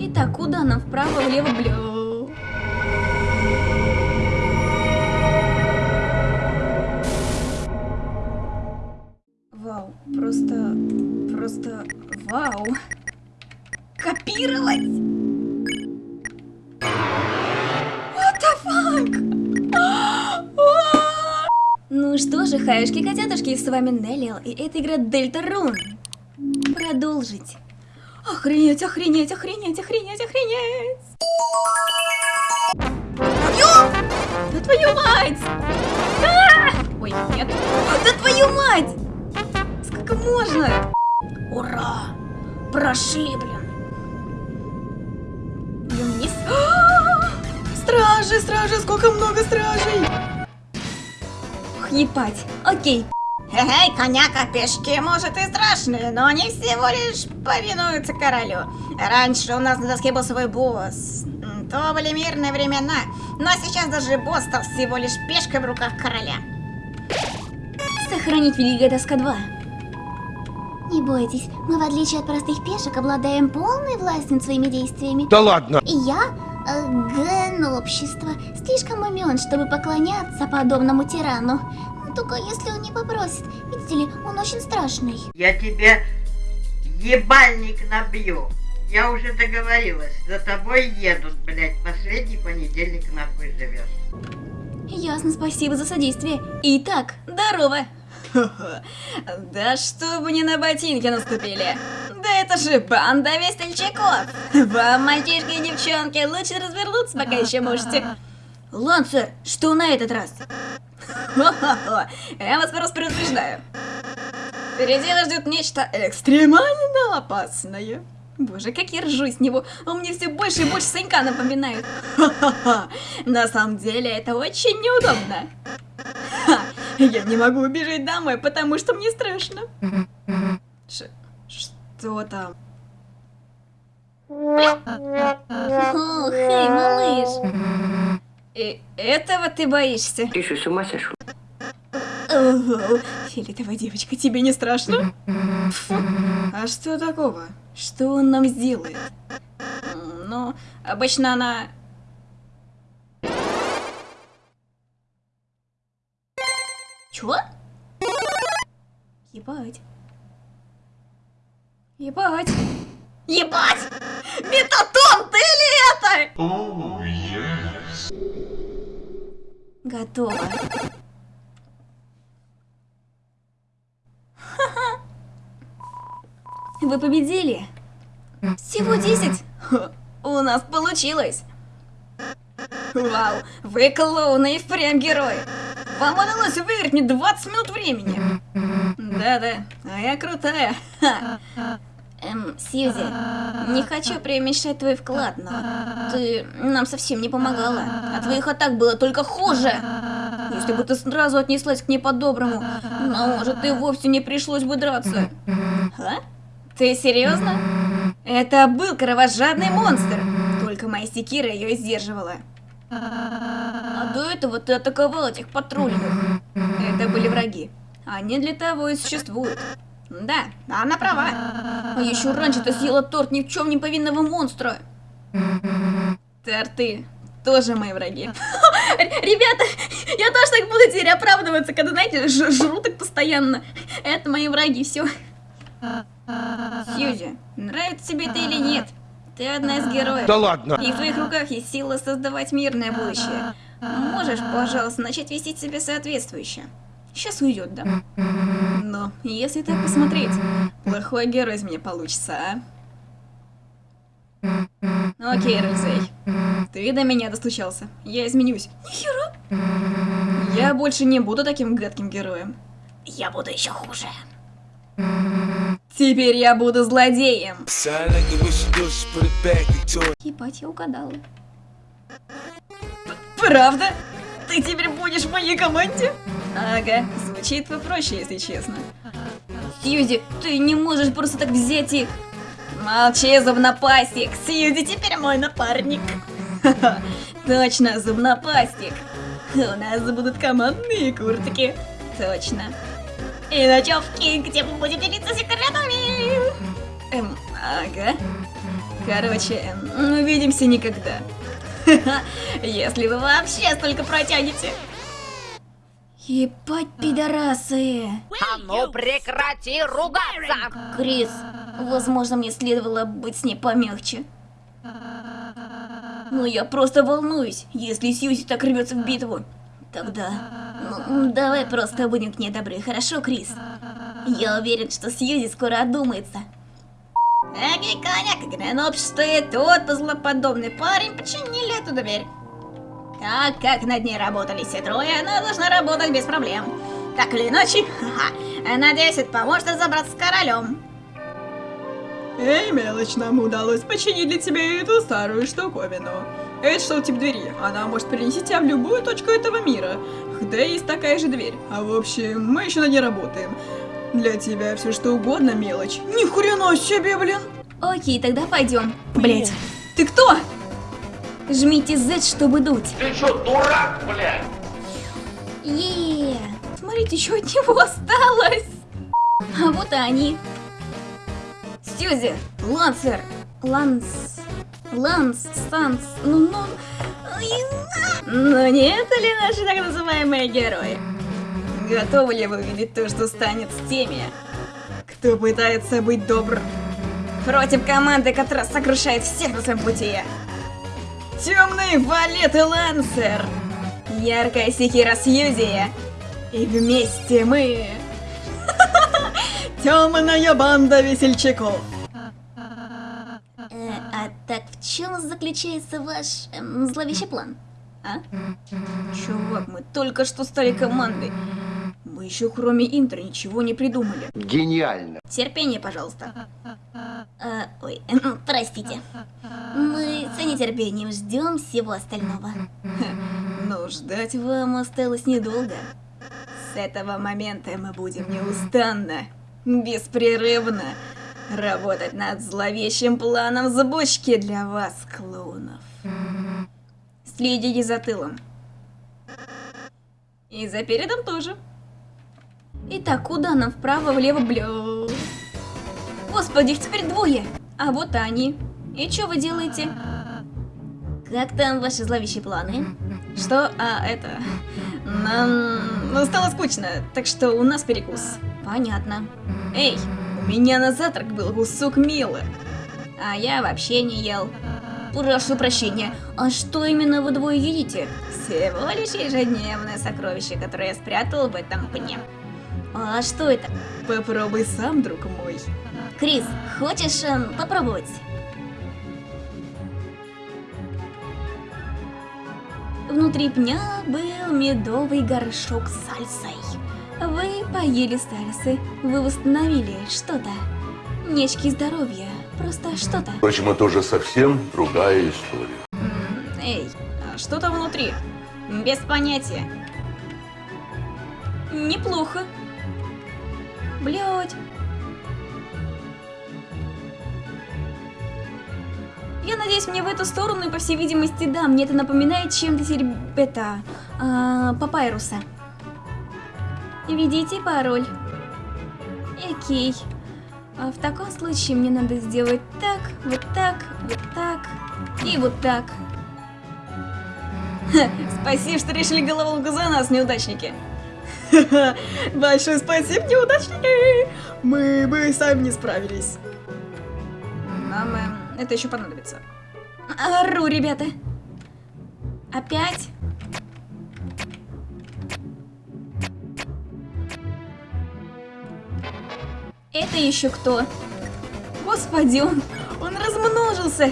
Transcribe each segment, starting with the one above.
Итак, куда нам? Вправо, влево, бля... Вау, просто... Просто... Вау. Копировать! What the fuck? Ну что же, хаюшки-котятушки, с вами Неллиал, и это игра Дельта Рун. Продолжить. Охренеть, охренеть, охренеть, охренеть, охренеть! Ё! Да твою мать! А! Ой, нет. Да твою мать! Сколько можно? Ура! Прошли, блин. Блин, вниз. А! Стражи, стражи, сколько много стражей! Ох, ебать. Окей. Эй, коняка, пешки, может, и страшные, но они всего лишь повинуются королю. Раньше у нас на доске был свой босс. То были мирные времена, но сейчас даже босс стал всего лишь пешкой в руках короля. Сохранить Великая Доска 2. Не бойтесь, мы в отличие от простых пешек обладаем полной властью над своими действиями. Да ладно! И я, э, ген общества, слишком умен, чтобы поклоняться подобному тирану. Только если он не попросит. Видите ли, он очень страшный. Я тебе ебальник набью. Я уже договорилась. За тобой едут, блядь. Последний понедельник нахуй живешь. Ясно, спасибо за содействие. Итак, здорово. Да чтобы не на ботинки наступили. Да это же банда весельчаков. Вам, мальчишки и девчонки, лучше развернуться, пока еще можете. Лансер, что на этот раз? Я вас просто предупреждаю. Впереди вас ждет нечто экстремально опасное. Боже, как я ржу с него, он мне все больше и больше Санька напоминает. На самом деле это очень неудобно. Я не могу убежать домой, потому что мне страшно. Ш что там? О, хей, малыш. И этого ты боишься? Ты что, с ума сошел? Ого, фиолетовая девочка, тебе не страшно? Фу. А что такого? Что он нам сделает? Ну, обычно она... Чего? Ебать. Ебать. Ебать! Метатон, ты ли это? Готово. Вы победили? Всего 10? Ха, У нас получилось. Вау, вы клоуны и впрямь герои. Вам удалось выиграть мне 20 минут времени. Да-да, а я крутая. Ха. Эм, Сьюзи, не хочу преуменьшать твой вклад, но ты нам совсем не помогала. А твоих атак было только хуже. Если бы ты сразу отнеслась к ней по-доброму, может, и вовсе не пришлось бы драться. А? Ты серьезно? Это был кровожадный монстр. Только моя секира ее сдерживала. А до этого ты атаковал этих патрульных. Это были враги. Они для того и существуют. Да, она права. А еще раньше ты съела торт ни в чем не повинного монстра. Торты тоже мои враги. Ребята, я тоже так буду теперь оправдываться, когда, знаете, жру так постоянно. Это мои враги, все. Сьюзи, нравится тебе это или нет? Ты одна из героев. Да ладно! И в твоих руках есть сила создавать мирное будущее. Можешь, пожалуйста, начать вести себя соответствующе. Сейчас уйдет, да? Но, если так посмотреть, плохой герой из меня получится, а? Окей, Рельзей. Ты до меня достучался. Я изменюсь. Нихера. Я больше не буду таким гадким героем. Я буду еще хуже. Теперь я буду злодеем. Ебать, я угадала. Правда? Ты теперь будешь в моей команде? Ага, звучит попроще, если честно. Сьюзи, ты не можешь просто так взять и... Молчи, зубнопастик. Сьюзи теперь мой напарник. Точно, зубнопастик. У нас будут командные куртки. Точно. И ночевки, где мы будем делиться секретами. Эм, ага. Короче, увидимся никогда. Если вы вообще столько протянете. Ебать, пидорасы. А ну прекрати ругаться! Крис, возможно, мне следовало быть с ней помягче. Ну я просто волнуюсь, если Сьюзи так рвется в битву. Тогда, ну, давай просто будем к ней добры, хорошо, Крис? Я уверен, что Сьюзи скоро одумается. Эгей, коняк, Греноп стоит тот злоподобный парень, починили эту дверь. Так как над ней работали все трое, она должна работать без проблем. Так или иначе, ха-ха, надеюсь, это поможет разобраться с королем. Эй, мелочь, нам удалось починить для тебя эту старую штуковину. Это что тип двери? Она может перенести тебя в любую точку этого мира. Да есть такая же дверь. А в общем, мы еще над ней работаем. Для тебя все что угодно, мелочь. Ни хрена себе, блин! Окей, тогда пойдем. Блять, ты кто? Жмите Z, чтобы дуть. Ты что, дурак, блядь? Еее. Смотрите, что от него осталось. А вот и они. Сьюзи, Лансер, Ланс, Ланс, Санс, ну, ну... Ну не это ли наши так называемые герои? Готовы ли вы увидеть то, что станет с теми, кто пытается быть добр против команды, которая сокрушает всех на своем пути? Темный валет и лансер, яркая секира Сьюзи, и вместе мы... Темная банда весельчаков. А так в чем заключается ваш эм, зловещий план? А? Чувак, мы только что стали командой. Мы еще кроме интро ничего не придумали. Гениально. Терпение, пожалуйста. А, ой, эм, простите. Мы с нетерпением ждем всего остального. Но ждать вам осталось недолго. С этого момента мы будем неустанно, беспрерывно работать над зловещим планом сбочки для вас, клоунов. Следите за тылом. И за передом тоже. Итак, куда нам? Вправо, влево, бля... Господи, их теперь двое. А вот они. И что вы делаете? Как там ваши зловещие планы? Что? А, это... Нам... Ну, стало скучно, так что у нас перекус. Понятно. Эй, меня на завтрак был кусок мила. А я вообще не ел. Прошу прощения, а что именно вы двое едите? Всего лишь ежедневное сокровище, которое я спрятал в этом пне. А что это? Попробуй сам, друг мой. Крис, хочешь эм, попробовать? Внутри пня был медовый горшок с сальсой. Вы поели сальсы, вы восстановили что-то. Нечки здоровья, просто что-то. Впрочем, это уже совсем другая история. Эй, а что там внутри? Без понятия. Неплохо. Блять. Я надеюсь, мне в эту сторону, и по всей видимости, да, мне это напоминает чем-то сереб... это... А, папайруса. Введите пароль. Окей. А в таком случае мне надо сделать так, вот так, вот так и вот так. Ха, Спасибо, что решили головоломку за нас, неудачники. Большое спасибо, неудачники! Мы бы сами не справились. Нам эм, это еще понадобится. Ору, ребята. Опять? Это еще кто? Господи, он, он размножился.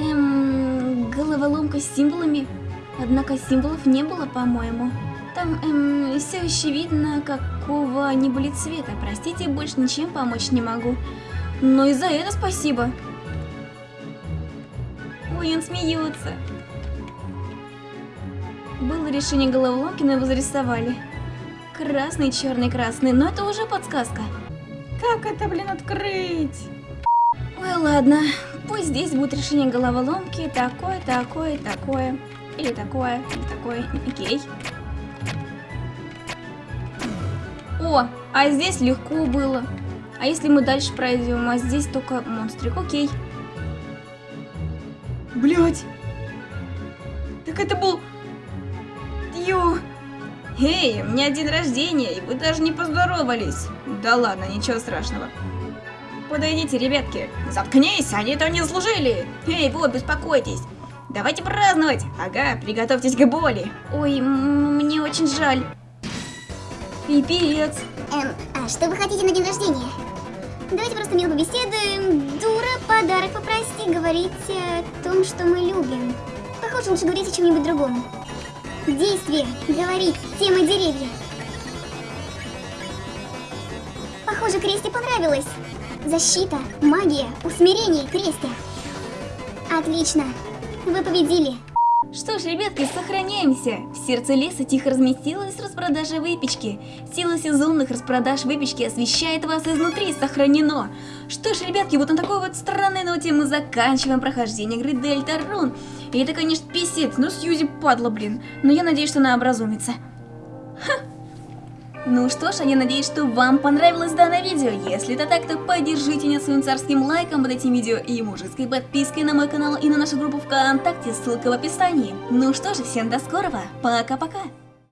Эм, головоломка с символами. Однако символов не было, по-моему. Там эм, все еще видно, какого они были цвета. Простите, больше ничем помочь не могу. Но и за это спасибо. Ой, он смеется. Было решение головоломки, но его зарисовали. Красный, черный, красный, но это уже подсказка. Как это, блин, открыть? Ой, ладно. Пусть здесь будет решение головоломки. Такое, такое, такое. Или такое, или такое. Окей. О, а здесь легко было. А если мы дальше пройдем, а здесь только монстрик, окей. Блять. Так это был... Ё... Эй, у меня день рождения, и вы даже не поздоровались. Да ладно, ничего страшного. Подойдите, ребятки. Заткнись, они этого не служили. Эй, вот, беспокойтесь. Давайте праздновать. Ага, приготовьтесь к боли. Ой, мне очень жаль. Пипец. Эм, а что вы хотите на день рождения? Давайте просто мило побеседуем. Дура, подарок попроси, говорите о том, что мы любим. Похоже, лучше говорить о чем-нибудь другом. Действие, говорить, тема деревья. Похоже, Кресте понравилось. Защита, магия, усмирение, Кресте. Отлично. Вы победили. Что ж, ребятки, сохраняемся! В сердце леса тихо разместилась распродажа выпечки. Сила сезонных распродаж выпечки освещает вас изнутри, сохранено. Что ж, ребятки, вот на такой вот странной ноте мы заканчиваем прохождение игры Дельтарун. И это, конечно, писец, но Сьюзи падла, блин. Но я надеюсь, что она образумится. Ну что ж, а я надеюсь, что вам понравилось данное видео. Если это так, то поддержите меня своим царским лайком под этим видео и мужеской подпиской на мой канал и на нашу группу ВКонтакте, ссылка в описании. Ну что же, всем до скорого, пока-пока.